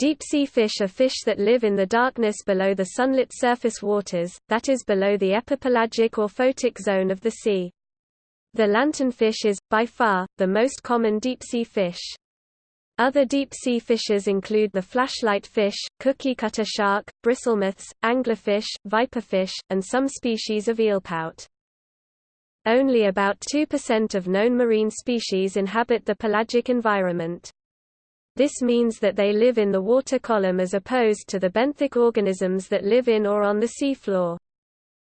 Deep-sea fish are fish that live in the darkness below the sunlit surface waters, that is below the epipelagic or photic zone of the sea. The lanternfish is, by far, the most common deep-sea fish. Other deep-sea fishes include the flashlight fish, cookie-cutter shark, bristlemouths, anglerfish, viperfish, and some species of eelpout. Only about 2% of known marine species inhabit the pelagic environment. This means that they live in the water column as opposed to the benthic organisms that live in or on the seafloor.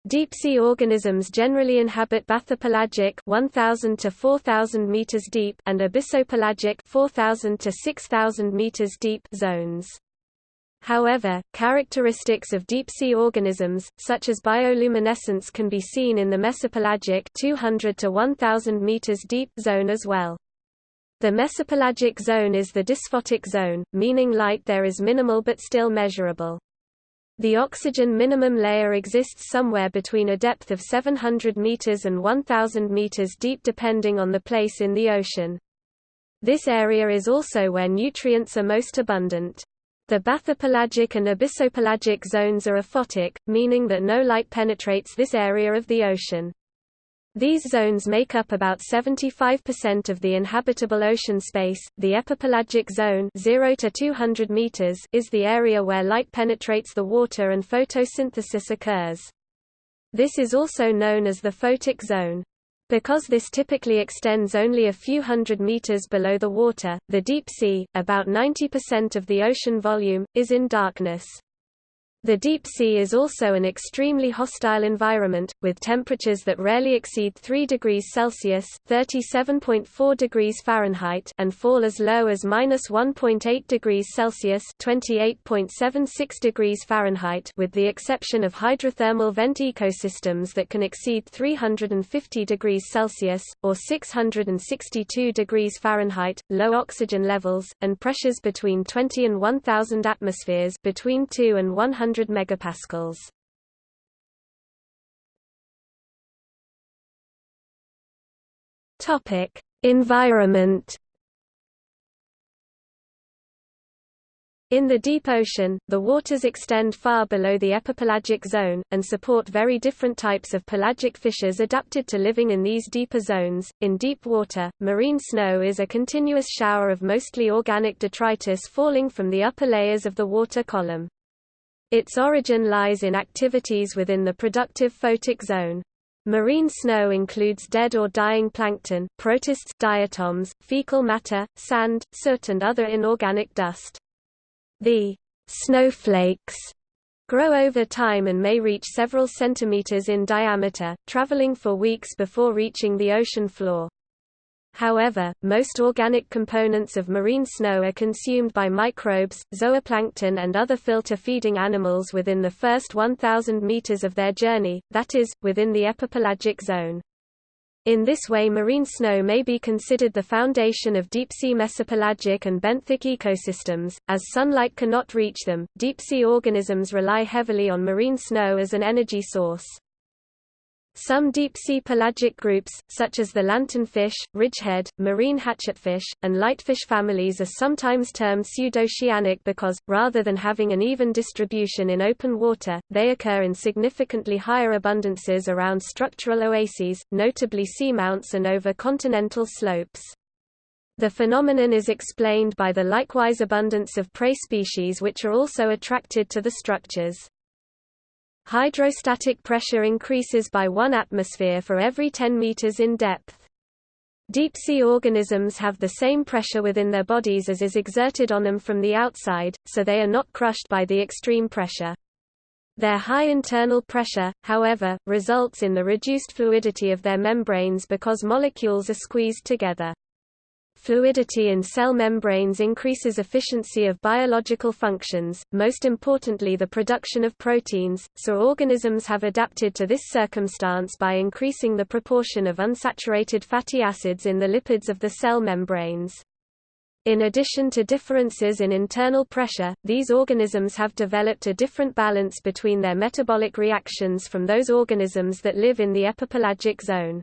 Deep-sea organisms generally inhabit bathypelagic 1000 to 4000 meters deep and abyssopelagic 4000 to 6000 meters deep zones. However, characteristics of deep-sea organisms, such as bioluminescence can be seen in the mesopelagic 200 to 1000 meters deep zone as well. The mesopelagic zone is the dysphotic zone, meaning light there is minimal but still measurable. The oxygen minimum layer exists somewhere between a depth of 700 meters and 1000 meters deep depending on the place in the ocean. This area is also where nutrients are most abundant. The bathypelagic and abyssopelagic zones are aphotic, meaning that no light penetrates this area of the ocean. These zones make up about 75% of the inhabitable ocean space. The epipelagic zone, 0 to 200 meters, is the area where light penetrates the water and photosynthesis occurs. This is also known as the photic zone. Because this typically extends only a few hundred meters below the water, the deep sea, about 90% of the ocean volume, is in darkness. The deep sea is also an extremely hostile environment, with temperatures that rarely exceed 3 degrees Celsius (37.4 degrees Fahrenheit) and fall as low as -1.8 degrees Celsius (28.76 degrees Fahrenheit), with the exception of hydrothermal vent ecosystems that can exceed 350 degrees Celsius or 662 degrees Fahrenheit, low oxygen levels, and pressures between 20 and 1000 atmospheres, between 2 and 100 100 megapascals. Topic: Environment. In the deep ocean, the waters extend far below the epipelagic zone, and support very different types of pelagic fishes adapted to living in these deeper zones. In deep water, marine snow is a continuous shower of mostly organic detritus falling from the upper layers of the water column. Its origin lies in activities within the productive photic zone. Marine snow includes dead or dying plankton, protists, diatoms, fecal matter, sand, soot and other inorganic dust. The snowflakes grow over time and may reach several centimeters in diameter, traveling for weeks before reaching the ocean floor. However, most organic components of marine snow are consumed by microbes, zooplankton and other filter-feeding animals within the first 1,000 meters of their journey, that is, within the epipelagic zone. In this way marine snow may be considered the foundation of deep-sea mesopelagic and benthic ecosystems. As sunlight cannot reach them, deep-sea organisms rely heavily on marine snow as an energy source. Some deep-sea pelagic groups, such as the lanternfish, ridgehead, marine hatchetfish, and lightfish families are sometimes termed pseudoceanic because, rather than having an even distribution in open water, they occur in significantly higher abundances around structural oases, notably seamounts and over continental slopes. The phenomenon is explained by the likewise abundance of prey species which are also attracted to the structures. Hydrostatic pressure increases by 1 atmosphere for every 10 meters in depth. Deep-sea organisms have the same pressure within their bodies as is exerted on them from the outside, so they are not crushed by the extreme pressure. Their high internal pressure, however, results in the reduced fluidity of their membranes because molecules are squeezed together. Fluidity in cell membranes increases efficiency of biological functions, most importantly the production of proteins, so organisms have adapted to this circumstance by increasing the proportion of unsaturated fatty acids in the lipids of the cell membranes. In addition to differences in internal pressure, these organisms have developed a different balance between their metabolic reactions from those organisms that live in the epipelagic zone.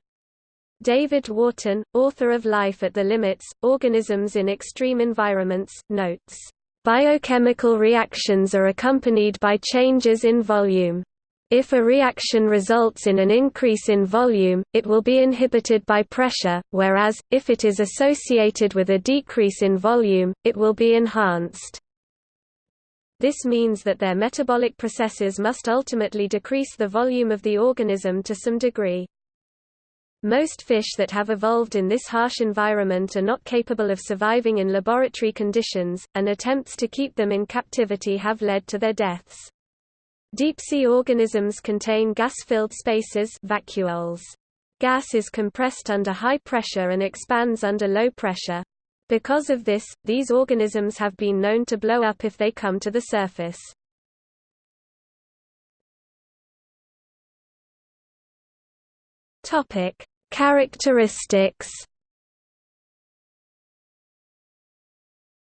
David Wharton, author of Life at the Limits, Organisms in Extreme Environments, notes, Biochemical reactions are accompanied by changes in volume. If a reaction results in an increase in volume, it will be inhibited by pressure, whereas, if it is associated with a decrease in volume, it will be enhanced. This means that their metabolic processes must ultimately decrease the volume of the organism to some degree. Most fish that have evolved in this harsh environment are not capable of surviving in laboratory conditions, and attempts to keep them in captivity have led to their deaths. Deep-sea organisms contain gas-filled spaces vacuoles. Gas is compressed under high pressure and expands under low pressure. Because of this, these organisms have been known to blow up if they come to the surface. Topic: Characteristics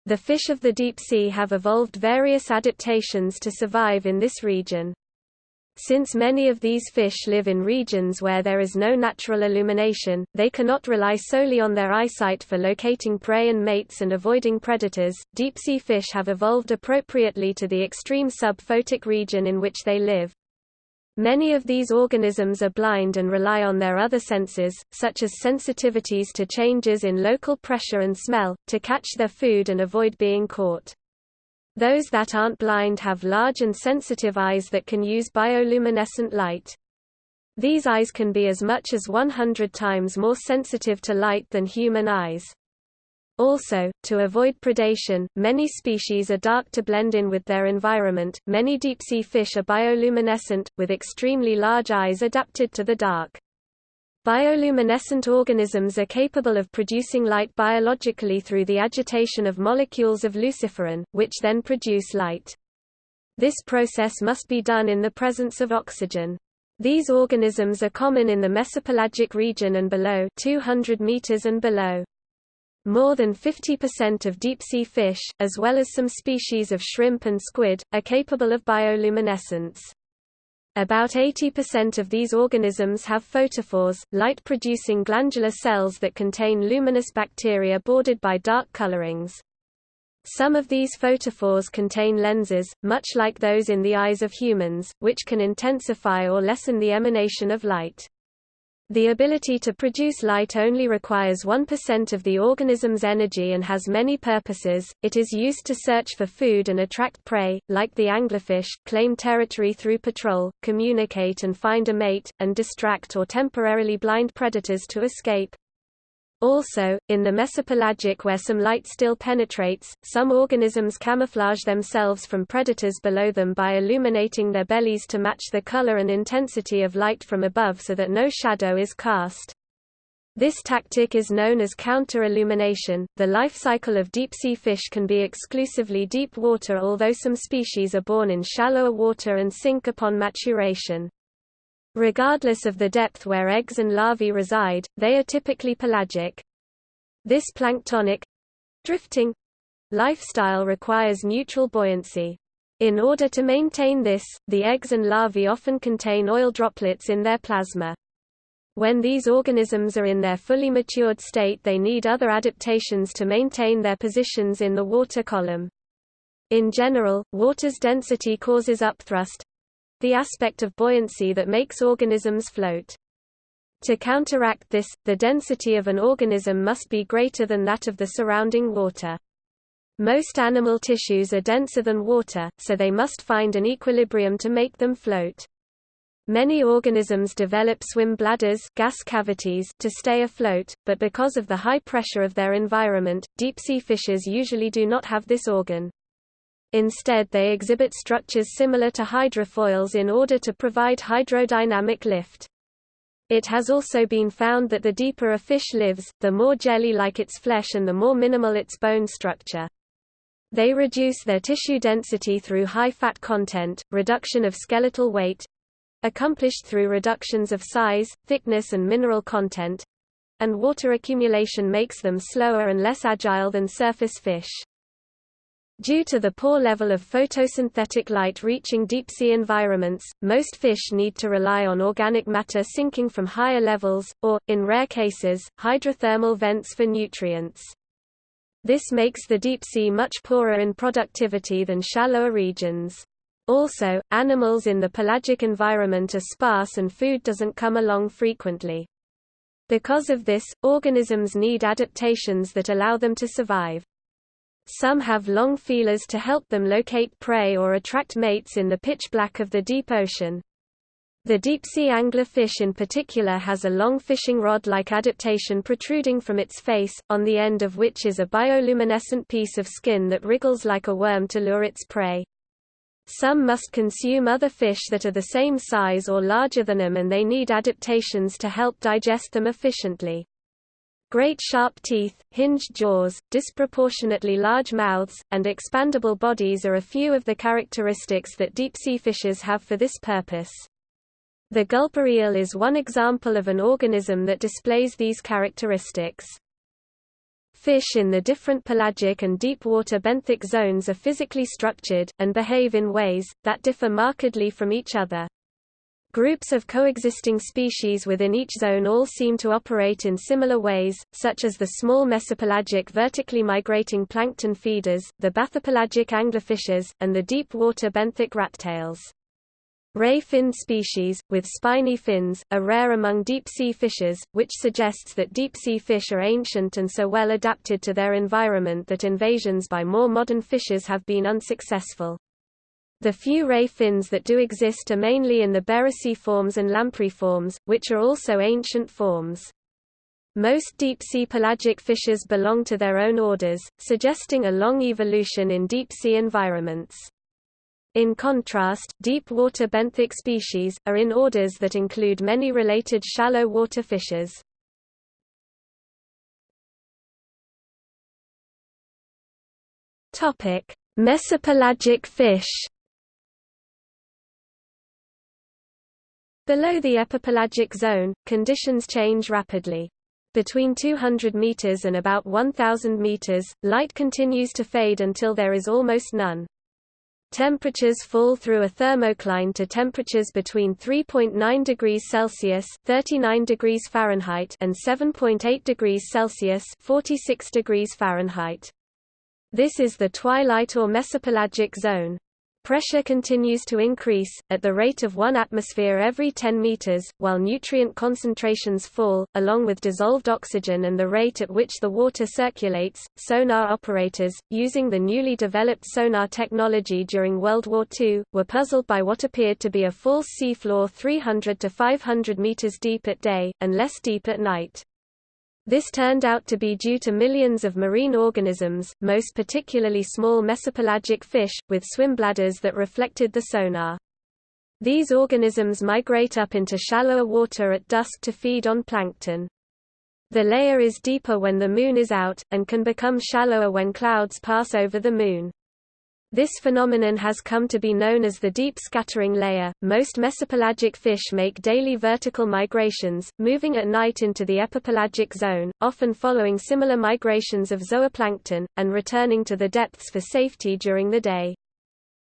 The fish of the deep sea have evolved various adaptations to survive in this region. Since many of these fish live in regions where there is no natural illumination, they cannot rely solely on their eyesight for locating prey and mates and avoiding predators. Deep sea fish have evolved appropriately to the extreme sub-photic region in which they live. Many of these organisms are blind and rely on their other senses, such as sensitivities to changes in local pressure and smell, to catch their food and avoid being caught. Those that aren't blind have large and sensitive eyes that can use bioluminescent light. These eyes can be as much as 100 times more sensitive to light than human eyes. Also, to avoid predation, many species are dark to blend in with their environment. Many deep-sea fish are bioluminescent, with extremely large eyes adapted to the dark. Bioluminescent organisms are capable of producing light biologically through the agitation of molecules of luciferin, which then produce light. This process must be done in the presence of oxygen. These organisms are common in the mesopelagic region and below 200 meters and below. More than 50% of deep-sea fish, as well as some species of shrimp and squid, are capable of bioluminescence. About 80% of these organisms have photophores, light-producing glandular cells that contain luminous bacteria bordered by dark colorings. Some of these photophores contain lenses, much like those in the eyes of humans, which can intensify or lessen the emanation of light. The ability to produce light only requires 1% of the organism's energy and has many purposes. It is used to search for food and attract prey, like the anglerfish, claim territory through patrol, communicate and find a mate, and distract or temporarily blind predators to escape. Also, in the mesopelagic where some light still penetrates, some organisms camouflage themselves from predators below them by illuminating their bellies to match the color and intensity of light from above so that no shadow is cast. This tactic is known as counter-illumination. The life cycle of deep-sea fish can be exclusively deep water although some species are born in shallower water and sink upon maturation. Regardless of the depth where eggs and larvae reside, they are typically pelagic. This planktonic drifting lifestyle requires neutral buoyancy. In order to maintain this, the eggs and larvae often contain oil droplets in their plasma. When these organisms are in their fully matured state they need other adaptations to maintain their positions in the water column. In general, water's density causes upthrust, the aspect of buoyancy that makes organisms float. To counteract this, the density of an organism must be greater than that of the surrounding water. Most animal tissues are denser than water, so they must find an equilibrium to make them float. Many organisms develop swim bladders gas cavities to stay afloat, but because of the high pressure of their environment, deep-sea fishes usually do not have this organ. Instead they exhibit structures similar to hydrofoils in order to provide hydrodynamic lift. It has also been found that the deeper a fish lives, the more jelly-like its flesh and the more minimal its bone structure. They reduce their tissue density through high fat content, reduction of skeletal weight, accomplished through reductions of size, thickness and mineral content, and water accumulation makes them slower and less agile than surface fish. Due to the poor level of photosynthetic light reaching deep-sea environments, most fish need to rely on organic matter sinking from higher levels, or, in rare cases, hydrothermal vents for nutrients. This makes the deep sea much poorer in productivity than shallower regions. Also, animals in the pelagic environment are sparse and food doesn't come along frequently. Because of this, organisms need adaptations that allow them to survive. Some have long feelers to help them locate prey or attract mates in the pitch black of the deep ocean. The deep-sea anglerfish in particular has a long fishing rod-like adaptation protruding from its face, on the end of which is a bioluminescent piece of skin that wriggles like a worm to lure its prey. Some must consume other fish that are the same size or larger than them and they need adaptations to help digest them efficiently. Great sharp teeth, hinged jaws, disproportionately large mouths, and expandable bodies are a few of the characteristics that deep-sea fishes have for this purpose. The gulper eel is one example of an organism that displays these characteristics. Fish in the different pelagic and deep-water benthic zones are physically structured, and behave in ways, that differ markedly from each other. Groups of coexisting species within each zone all seem to operate in similar ways, such as the small mesopelagic vertically migrating plankton feeders, the bathypelagic anglerfishes, and the deep-water benthic rattails. Ray-finned species, with spiny fins, are rare among deep-sea fishes, which suggests that deep-sea fish are ancient and so well adapted to their environment that invasions by more modern fishes have been unsuccessful. The few ray fins that do exist are mainly in the forms and lampriforms, which are also ancient forms. Most deep-sea pelagic fishes belong to their own orders, suggesting a long evolution in deep-sea environments. In contrast, deep-water benthic species, are in orders that include many related shallow water fishes. Mesopelagic fish Below the epipelagic zone, conditions change rapidly. Between 200 meters and about 1000 meters, light continues to fade until there is almost none. Temperatures fall through a thermocline to temperatures between 3.9 degrees Celsius (39 degrees Fahrenheit) and 7.8 degrees Celsius (46 degrees Fahrenheit). This is the twilight or mesopelagic zone. Pressure continues to increase, at the rate of 1 atmosphere every 10 meters, while nutrient concentrations fall, along with dissolved oxygen and the rate at which the water circulates. Sonar operators, using the newly developed sonar technology during World War II, were puzzled by what appeared to be a false seafloor 300 to 500 meters deep at day, and less deep at night. This turned out to be due to millions of marine organisms, most particularly small mesopelagic fish, with swim bladders that reflected the sonar. These organisms migrate up into shallower water at dusk to feed on plankton. The layer is deeper when the moon is out, and can become shallower when clouds pass over the moon. This phenomenon has come to be known as the deep scattering layer. Most mesopelagic fish make daily vertical migrations, moving at night into the epipelagic zone, often following similar migrations of zooplankton, and returning to the depths for safety during the day.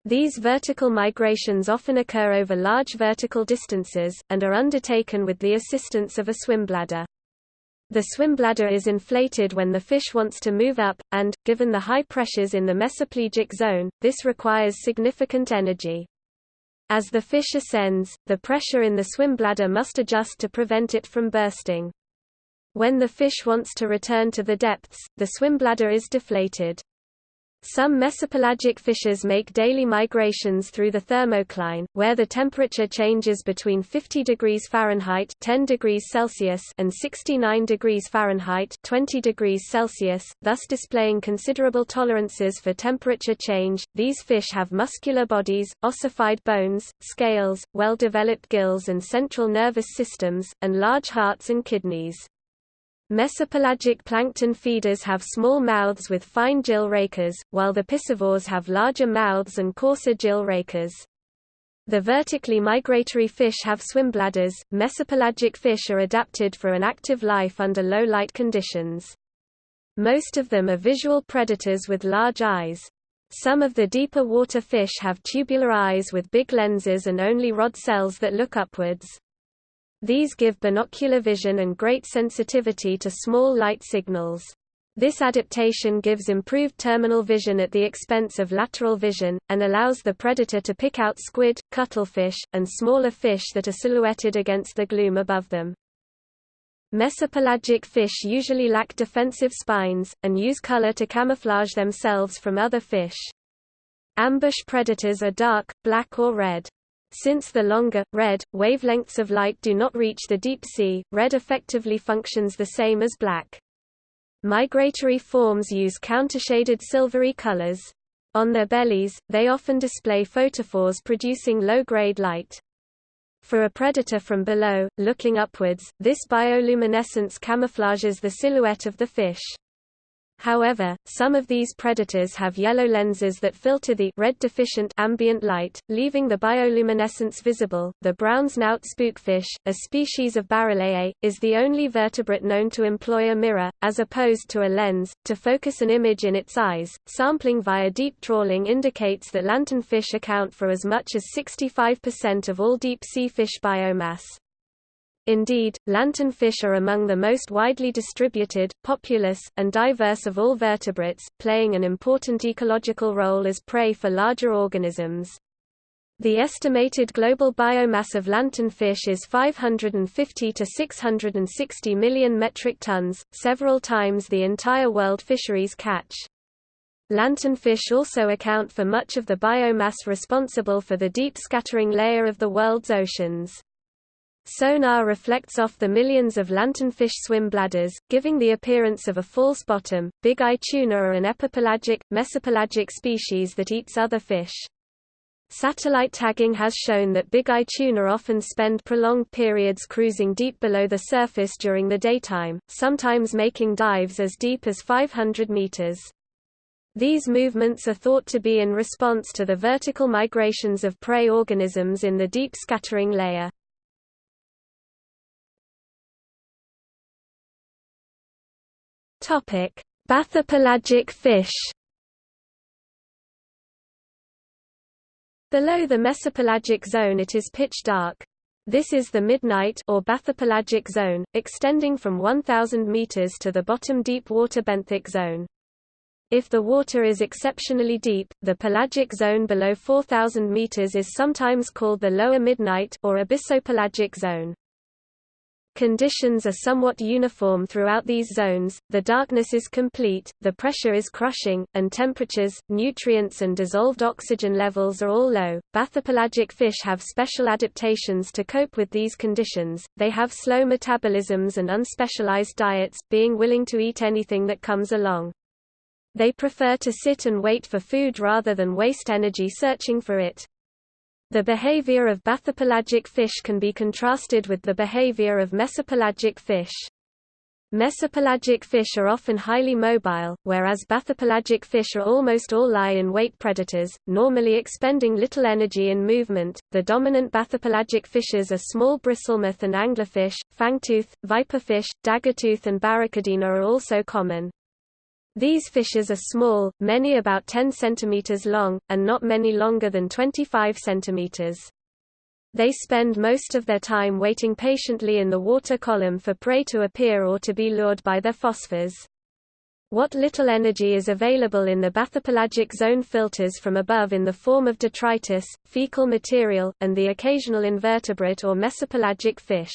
These vertical migrations often occur over large vertical distances, and are undertaken with the assistance of a swimbladder. The swim bladder is inflated when the fish wants to move up, and, given the high pressures in the mesopelagic zone, this requires significant energy. As the fish ascends, the pressure in the swim bladder must adjust to prevent it from bursting. When the fish wants to return to the depths, the swim bladder is deflated. Some mesopelagic fishes make daily migrations through the thermocline, where the temperature changes between 50 degrees Fahrenheit 10 degrees Celsius and 69 degrees Fahrenheit 20 degrees Celsius, thus displaying considerable tolerances for temperature change. These fish have muscular bodies, ossified bones, scales, well-developed gills and central nervous systems, and large hearts and kidneys. Mesopelagic plankton feeders have small mouths with fine gill rakers, while the piscivores have larger mouths and coarser gill rakers. The vertically migratory fish have swim bladders. Mesopelagic fish are adapted for an active life under low light conditions. Most of them are visual predators with large eyes. Some of the deeper water fish have tubular eyes with big lenses and only rod cells that look upwards. These give binocular vision and great sensitivity to small light signals. This adaptation gives improved terminal vision at the expense of lateral vision, and allows the predator to pick out squid, cuttlefish, and smaller fish that are silhouetted against the gloom above them. Mesopelagic fish usually lack defensive spines, and use color to camouflage themselves from other fish. Ambush predators are dark, black or red. Since the longer, red, wavelengths of light do not reach the deep sea, red effectively functions the same as black. Migratory forms use countershaded silvery colors. On their bellies, they often display photophores producing low-grade light. For a predator from below, looking upwards, this bioluminescence camouflages the silhouette of the fish. However, some of these predators have yellow lenses that filter the red deficient ambient light, leaving the bioluminescence visible. The brown snout spookfish, a species of Barreleye, is the only vertebrate known to employ a mirror, as opposed to a lens, to focus an image in its eyes. Sampling via deep trawling indicates that lanternfish account for as much as 65% of all deep sea fish biomass. Indeed, lanternfish are among the most widely distributed, populous, and diverse of all vertebrates, playing an important ecological role as prey for larger organisms. The estimated global biomass of lanternfish is 550 to 660 million metric tons, several times the entire world fisheries catch. Lanternfish also account for much of the biomass responsible for the deep scattering layer of the world's oceans. Sonar reflects off the millions of lanternfish swim bladders, giving the appearance of a false bottom. Big eye tuna are an epipelagic, mesopelagic species that eats other fish. Satellite tagging has shown that big eye tuna often spend prolonged periods cruising deep below the surface during the daytime, sometimes making dives as deep as 500 meters. These movements are thought to be in response to the vertical migrations of prey organisms in the deep scattering layer. Topic: Bathypelagic fish. Below the mesopelagic zone it is pitch dark. This is the midnight or bathypelagic zone, extending from 1000 meters to the bottom deep water benthic zone. If the water is exceptionally deep, the pelagic zone below 4000 meters is sometimes called the lower midnight or abyssopelagic zone. Conditions are somewhat uniform throughout these zones, the darkness is complete, the pressure is crushing, and temperatures, nutrients and dissolved oxygen levels are all low. Bathypelagic fish have special adaptations to cope with these conditions, they have slow metabolisms and unspecialized diets, being willing to eat anything that comes along. They prefer to sit and wait for food rather than waste energy searching for it. The behavior of bathypelagic fish can be contrasted with the behavior of mesopelagic fish. Mesopelagic fish are often highly mobile, whereas bathypelagic fish are almost all lie-in-wait predators, normally expending little energy in movement. The dominant bathypelagic fishes are small bristlemouth and anglerfish, fangtooth, viperfish, daggertooth and barracudina are also common. These fishes are small, many about 10 cm long, and not many longer than 25 cm. They spend most of their time waiting patiently in the water column for prey to appear or to be lured by their phosphors. What little energy is available in the bathypelagic zone filters from above in the form of detritus, fecal material, and the occasional invertebrate or mesopelagic fish.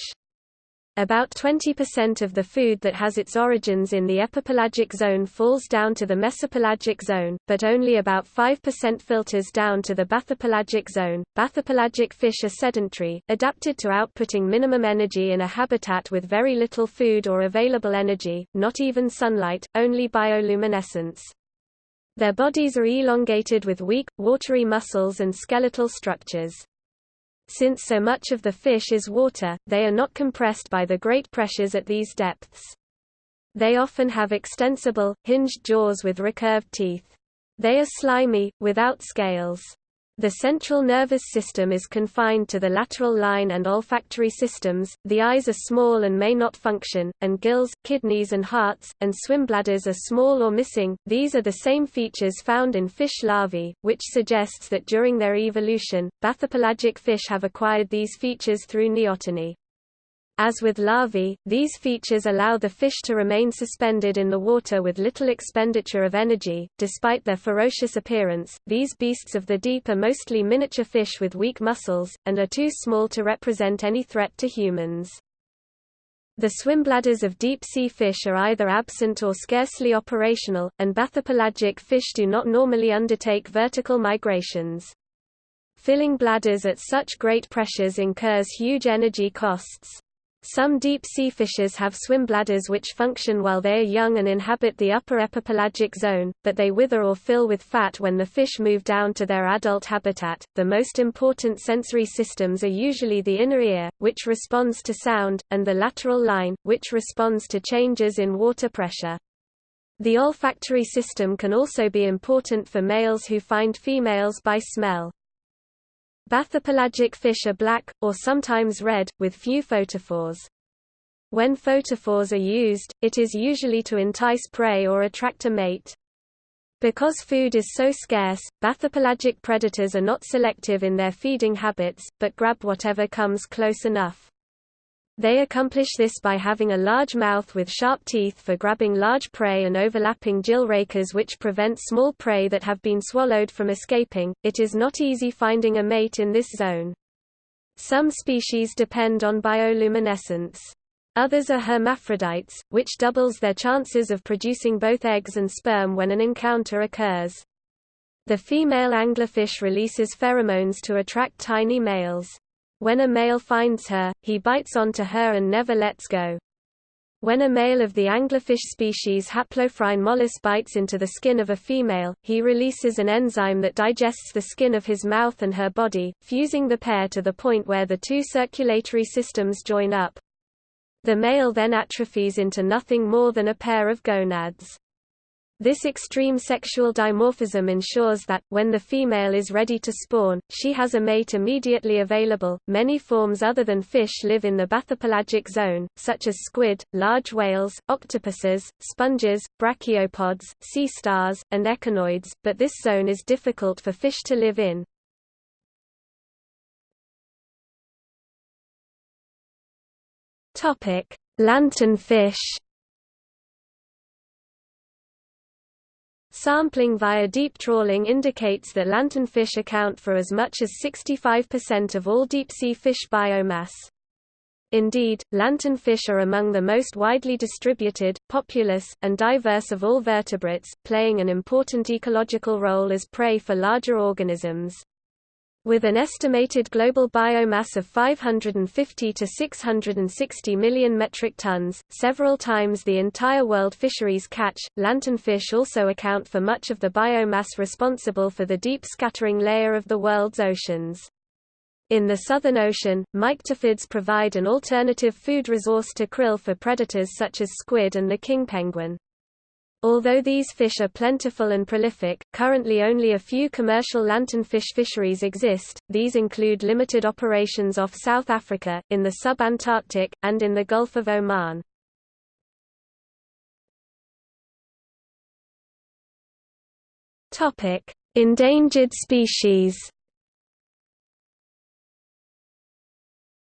About 20% of the food that has its origins in the epipelagic zone falls down to the mesopelagic zone, but only about 5% filters down to the bathypelagic zone. Bathypelagic fish are sedentary, adapted to outputting minimum energy in a habitat with very little food or available energy, not even sunlight, only bioluminescence. Their bodies are elongated with weak, watery muscles and skeletal structures. Since so much of the fish is water, they are not compressed by the great pressures at these depths. They often have extensible, hinged jaws with recurved teeth. They are slimy, without scales. The central nervous system is confined to the lateral line and olfactory systems, the eyes are small and may not function, and gills, kidneys and hearts, and swim bladders are small or missing. These are the same features found in fish larvae, which suggests that during their evolution, bathypelagic fish have acquired these features through neoteny. As with larvae, these features allow the fish to remain suspended in the water with little expenditure of energy. Despite their ferocious appearance, these beasts of the deep are mostly miniature fish with weak muscles, and are too small to represent any threat to humans. The swimbladders of deep-sea fish are either absent or scarcely operational, and bathypelagic fish do not normally undertake vertical migrations. Filling bladders at such great pressures incurs huge energy costs. Some deep-sea fishes have swim bladders which function while they are young and inhabit the upper epipelagic zone, but they wither or fill with fat when the fish move down to their adult habitat. The most important sensory systems are usually the inner ear, which responds to sound, and the lateral line, which responds to changes in water pressure. The olfactory system can also be important for males who find females by smell. Bathypelagic fish are black, or sometimes red, with few photophores. When photophores are used, it is usually to entice prey or attract a mate. Because food is so scarce, bathypelagic predators are not selective in their feeding habits, but grab whatever comes close enough. They accomplish this by having a large mouth with sharp teeth for grabbing large prey and overlapping gill rakers which prevent small prey that have been swallowed from escaping. It is not easy finding a mate in this zone. Some species depend on bioluminescence. Others are hermaphrodites, which doubles their chances of producing both eggs and sperm when an encounter occurs. The female anglerfish releases pheromones to attract tiny males. When a male finds her, he bites onto her and never lets go. When a male of the anglerfish species Haplophryne mollis bites into the skin of a female, he releases an enzyme that digests the skin of his mouth and her body, fusing the pair to the point where the two circulatory systems join up. The male then atrophies into nothing more than a pair of gonads. This extreme sexual dimorphism ensures that, when the female is ready to spawn, she has a mate immediately available. Many forms other than fish live in the bathypelagic zone, such as squid, large whales, octopuses, sponges, brachiopods, sea stars, and echinoids, but this zone is difficult for fish to live in. Lanternfish Sampling via deep trawling indicates that lanternfish account for as much as 65% of all deep-sea fish biomass. Indeed, lanternfish are among the most widely distributed, populous, and diverse of all vertebrates, playing an important ecological role as prey for larger organisms. With an estimated global biomass of 550 to 660 million metric tons, several times the entire world fisheries catch, lanternfish also account for much of the biomass responsible for the deep scattering layer of the world's oceans. In the Southern Ocean, myctophids provide an alternative food resource to krill for predators such as squid and the king penguin. Although these fish are plentiful and prolific, currently only a few commercial lanternfish fisheries exist, these include limited operations off South Africa, in the sub-Antarctic, and in the Gulf of Oman. Endangered species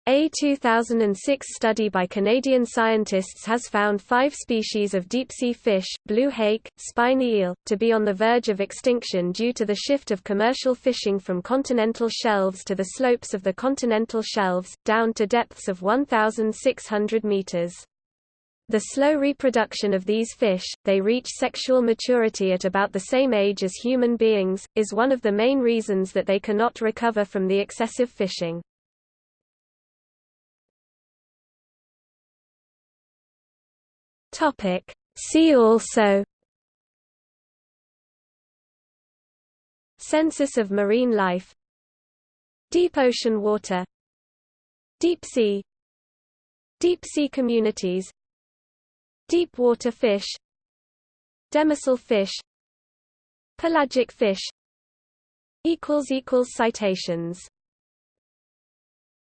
A 2006 study by Canadian scientists has found five species of deep-sea fish, blue hake, spiny eel, to be on the verge of extinction due to the shift of commercial fishing from continental shelves to the slopes of the continental shelves, down to depths of 1,600 meters. The slow reproduction of these fish, they reach sexual maturity at about the same age as human beings, is one of the main reasons that they cannot recover from the excessive fishing. Topic. See also Census of marine life Deep ocean water Deep sea Deep sea communities Deep water fish Demersal fish Pelagic fish Citations